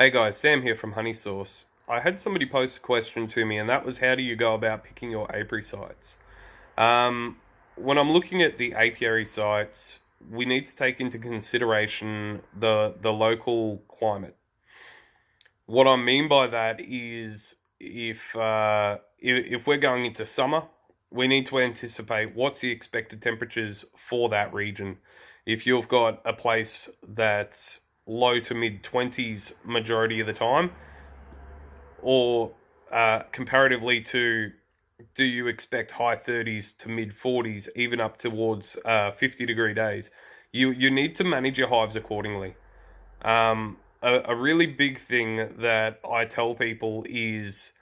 Hey guys, Sam here from Honey Source. I had somebody post a question to me, and that was how do you go about picking your apiary sites? Um, when I'm looking at the apiary sites, we need to take into consideration the the local climate. What I mean by that is if uh, if, if we're going into summer, we need to anticipate what's the expected temperatures for that region. If you've got a place that's low to mid 20s majority of the time? Or uh, comparatively to do you expect high 30s to mid 40s, even up towards uh, 50 degree days? You, you need to manage your hives accordingly. Um, a, a, really big thing that I tell people is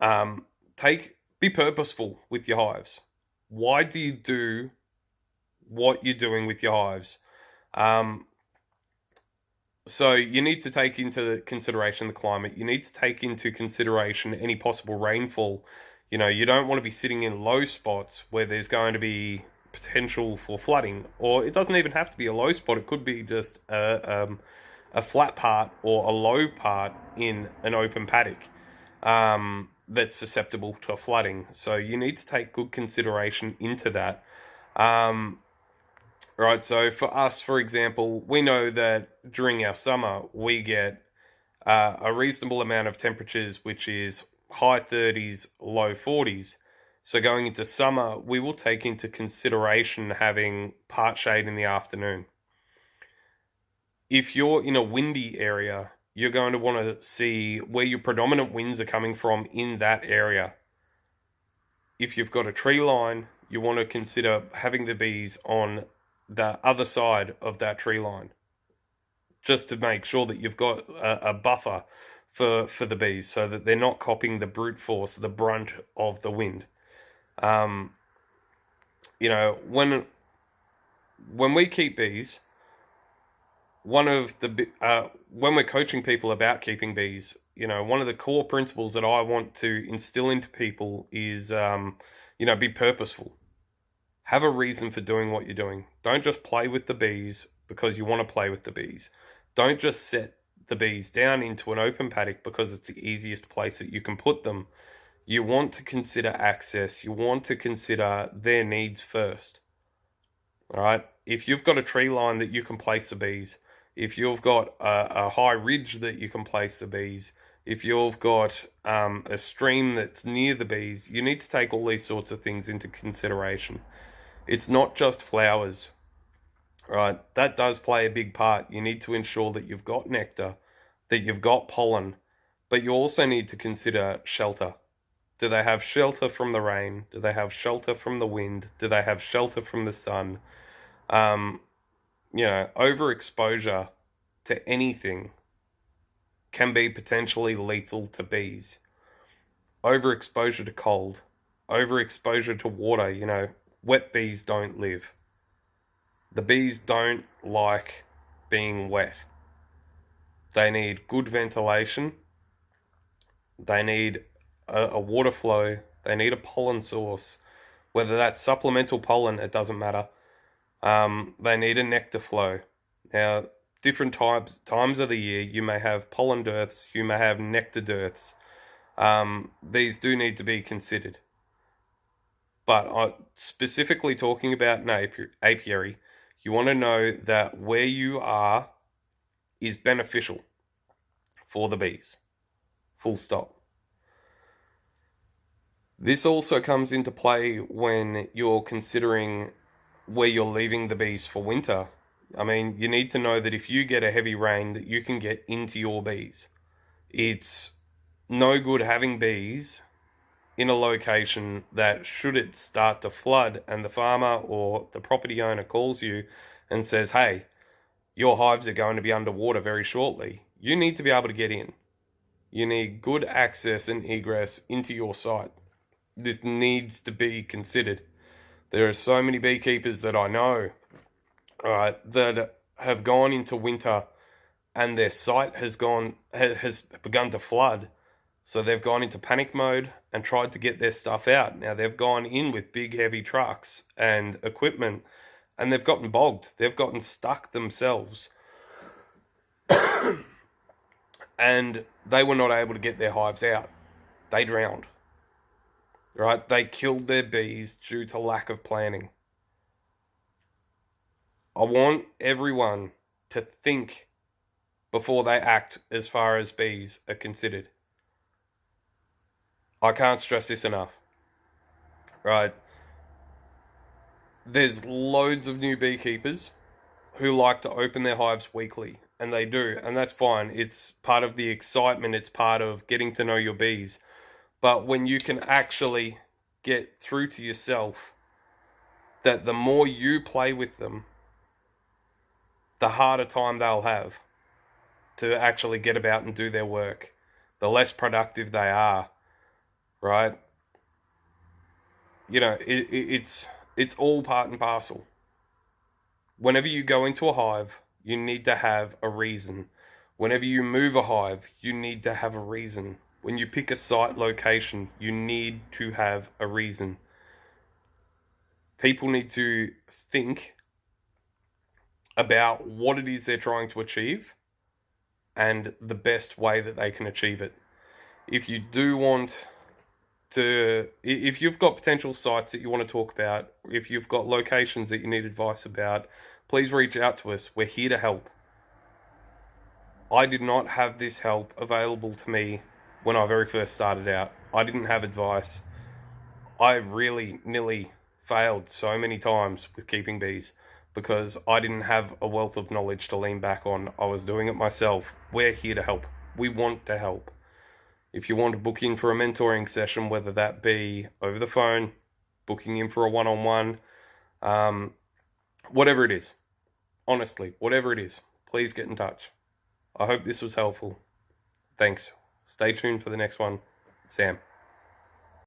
um, take be purposeful with your hives. Why do you do what you're doing with your hives? Um, so you need to take into consideration the climate. You need to take into consideration any possible rainfall. You know, you don't want to be sitting in low spots where there's going to be potential for flooding, or it doesn't even have to be a low spot. It could be just a, um, a flat part or a low part in an open paddock um, that's susceptible to flooding. So you need to take good consideration into that. Um, right? So for us, for example, we know that during our summer we get uh, a reasonable amount of temperatures, which is high 30s, low 40s. So going into summer, we will take into consideration having part shade in the afternoon. If you're in a windy area, you're going to want to see where your predominant winds are coming from in that area. If you've got a tree line, you want to consider having the bees on the other side of that tree line just to make sure that you've got a, a, buffer for for the bees so that they're not copying the brute force the brunt of the wind. Um, you know when when we keep bees one of the uh, when we're coaching people about keeping bees you know one of the core principles that i want to instill into people is um, you know be purposeful have a reason for doing what you're doing. Don't just play with the bees because you want to play with the bees. Don't just set the bees down into an open paddock because it's the easiest place that you can put them. You want to consider access. You want to consider their needs first. All right. If you've got a tree line that you can place the bees, if you've got a, a high ridge that you can place the bees, if you've got um, a stream that's near the bees, you need to take all these sorts of things into consideration. It's not just flowers, right? That does play a big part. You need to ensure that you've got nectar, that you've got pollen, but you also need to consider shelter. Do they have shelter from the rain? Do they have shelter from the wind? Do they have shelter from the sun? Um, you know, overexposure to anything can be potentially lethal to bees. Overexposure to cold, overexposure to water, you know, wet bees don't live. The bees don't like being wet. They need good ventilation. They need a, a, water flow. They need a pollen source. Whether that's supplemental pollen, it doesn't matter. Um, they need a nectar flow. Now, different types times of the year, you may have pollen dearths, you may have nectar dearths. Um, these do need to be considered. But specifically talking about an apiary, you want to know that where you are is beneficial for the bees. Full stop. This also comes into play when you're considering where you're leaving the bees for winter. I mean, you need to know that if you get a heavy rain that you can get into your bees. It's no good having bees in a location that should it start to flood and the farmer or the property owner calls you and says, hey, your hives are going to be underwater very shortly, you need to be able to get in. You need good access and egress into your site. This needs to be considered. There are so many beekeepers that I know, right, that have gone into winter and their site has gone has begun to flood so they've gone into panic mode and tried to get their stuff out. Now they've gone in with big heavy trucks and equipment and they've gotten bogged. They've gotten stuck themselves. and they were not able to get their hives out. They drowned. Right? They killed their bees due to lack of planning. I want everyone to think before they act as far as bees are considered. I can't stress this enough. Right? There's loads of new beekeepers who like to open their hives weekly, and they do, and that's fine. It's part of the excitement, it's part of getting to know your bees. But when you can actually get through to yourself that the more you play with them, the harder time they'll have to actually get about and do their work, the less productive they are, right? You know, it, it, it's it's all part and parcel. Whenever you go into a hive, you need to have a reason. Whenever you move a hive, you need to have a reason. When you pick a site location, you need to have a reason. People need to think about what it is they're trying to achieve and the best way that they can achieve it. If you do want to, if you've got potential sites that you want to talk about, if you've got locations that you need advice about, please reach out to us. We're here to help. I did not have this help available to me when I very first started out. I didn't have advice. I really nearly failed so many times with keeping bees because I didn't have a wealth of knowledge to lean back on. I was doing it myself. We're here to help. We want to help. If you want to book in for a mentoring session, whether that be over the phone, booking in for a one on one, whatever it is, honestly, whatever it is, please get in touch. I hope this was helpful. Thanks. Stay tuned for the next one. Sam.